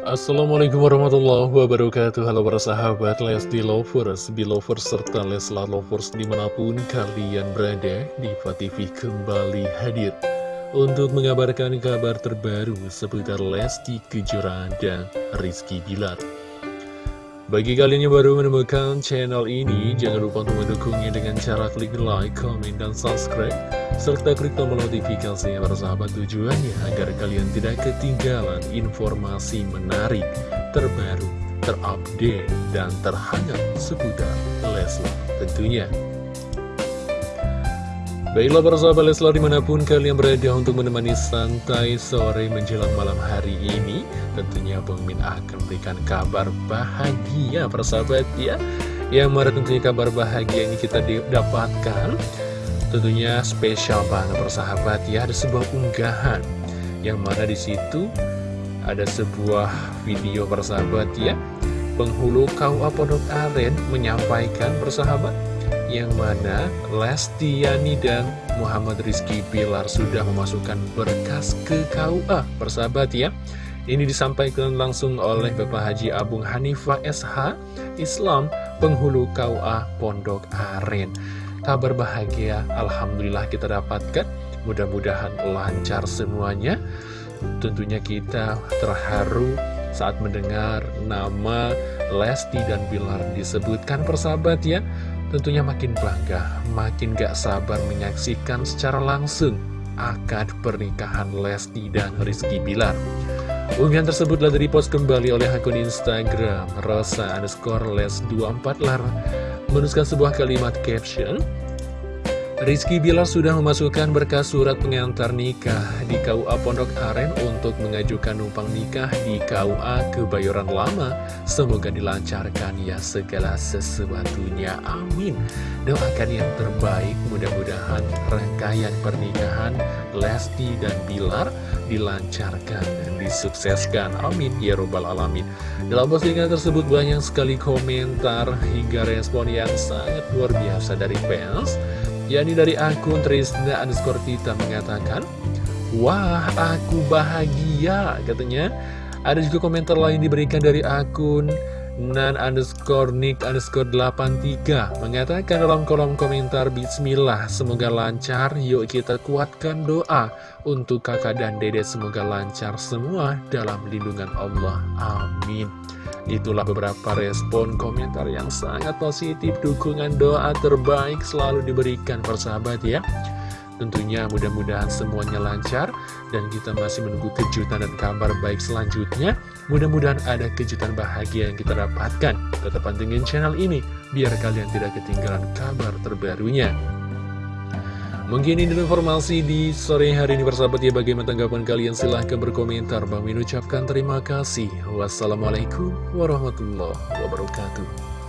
Assalamualaikum warahmatullahi wabarakatuh. Halo para sahabat Lesti Lovers, Belovers, serta Leslar Lovers di mana pun kalian berada Diva TV kembali hadir Untuk mengabarkan kabar terbaru seputar Lesti Kejora dan Rizky Bilar bagi kalian yang baru menemukan channel ini, jangan lupa untuk mendukungnya dengan cara klik like, komen, dan subscribe, serta klik tombol notifikasi yang bersahabat tujuannya agar kalian tidak ketinggalan informasi menarik, terbaru, terupdate, dan terhangat seputar Leslar tentunya. Baiklah para sahabat Leslar di mana pun kalian berada untuk menemani santai sore menjelang malam hari ini Tentunya Bang Min akan berikan kabar bahagia para sahabat ya. Yang mana tentunya kabar bahagia ini kita dapatkan Tentunya spesial banget para sahabat ya. Ada sebuah unggahan Yang mana di situ ada sebuah video para sahabat ya. Penghulu KUA Pondok Aren menyampaikan persahabat yang mana Lesti Yani dan Muhammad Rizky Bilar sudah memasukkan berkas ke KUA persahabat ya ini disampaikan langsung oleh Bapak Haji Abung Hanifah SH Islam penghulu KUA Pondok Aren. Kabar bahagia Alhamdulillah kita dapatkan. Mudah-mudahan lancar semuanya. Tentunya kita terharu saat mendengar nama Lesti dan Bilar disebutkan persahabat ya Tentunya makin bangga, makin gak sabar menyaksikan secara langsung akad pernikahan Lesti dan Rizky Bilar. Unggahan tersebut telah dipost kembali oleh akun Instagram Rosa underscore les 24 lar menuliskan sebuah kalimat caption Rizky Bilar sudah memasukkan berkas surat pengantar nikah di KUA Pondok Aren untuk mengajukan numpang nikah di KUA Kebayoran Lama. Semoga dilancarkan ya segala sesuatunya. Amin. Doakan yang terbaik, mudah-mudahan rangkaian pernikahan Lesti dan Bilar dilancarkan dan disukseskan. Amin. Ya Robbal Alamin. Dalam postingan tersebut banyak sekali komentar hingga respon yang sangat luar biasa dari fans yakni dari akun Trisna underscore Tita mengatakan Wah aku bahagia katanya. Ada juga komentar lain diberikan dari akun Nan underscore Nick underscore 83 Mengatakan dalam kolom komentar Bismillah Semoga lancar. Yuk kita kuatkan doa Untuk kakak dan dede semoga lancar semua Dalam lindungan Allah. Amin. Itulah beberapa respon komentar yang sangat positif Dukungan doa terbaik selalu diberikan persahabat ya Tentunya mudah-mudahan semuanya lancar Dan kita masih menunggu kejutan dan kabar baik selanjutnya. Mudah-mudahan ada kejutan bahagia yang kita dapatkan. Tetap pantengin channel ini Biar kalian tidak ketinggalan kabar terbarunya. Mungkin ini informasi di sore hari ini bersahabat ya. Bagaimana tanggapan kalian? Silahkan berkomentar. Bang Min ucapkan terima kasih. Wassalamualaikum warahmatullahi wabarakatuh